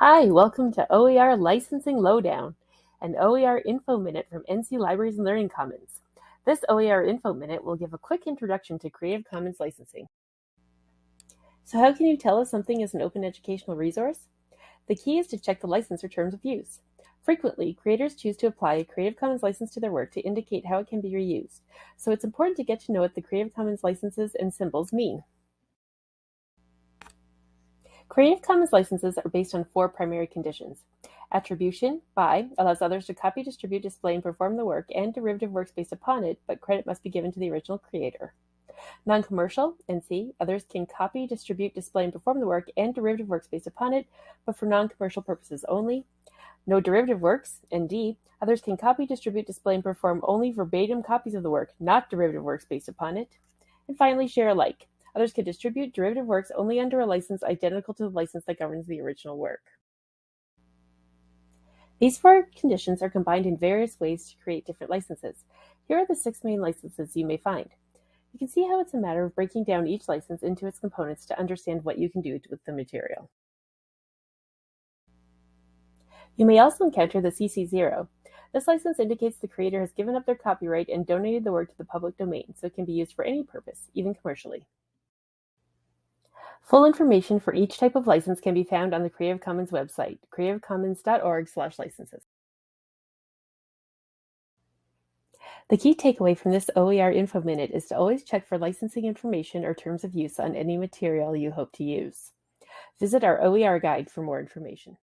Hi, welcome to OER Licensing Lowdown, an OER Info Minute from NC Libraries and Learning Commons. This OER Info Minute will give a quick introduction to Creative Commons licensing. So how can you tell if something is an open educational resource? The key is to check the license or terms of use. Frequently, creators choose to apply a Creative Commons license to their work to indicate how it can be reused, so it's important to get to know what the Creative Commons licenses and symbols mean. Creative Commons licenses are based on four primary conditions. Attribution, by, allows others to copy, distribute, display, and perform the work and derivative works based upon it, but credit must be given to the original creator. Non-commercial, NC, others can copy, distribute, display, and perform the work and derivative works based upon it, but for non-commercial purposes only. No derivative works, ND, others can copy, distribute, display, and perform only verbatim copies of the work, not derivative works based upon it. And finally, share alike. Others can distribute derivative works only under a license identical to the license that governs the original work. These four conditions are combined in various ways to create different licenses. Here are the six main licenses you may find. You can see how it's a matter of breaking down each license into its components to understand what you can do with the material. You may also encounter the CC0. This license indicates the creator has given up their copyright and donated the work to the public domain, so it can be used for any purpose, even commercially. Full information for each type of license can be found on the Creative Commons website, creativecommons.org/licenses. The key takeaway from this OER Info Minute is to always check for licensing information or terms of use on any material you hope to use. Visit our OER guide for more information.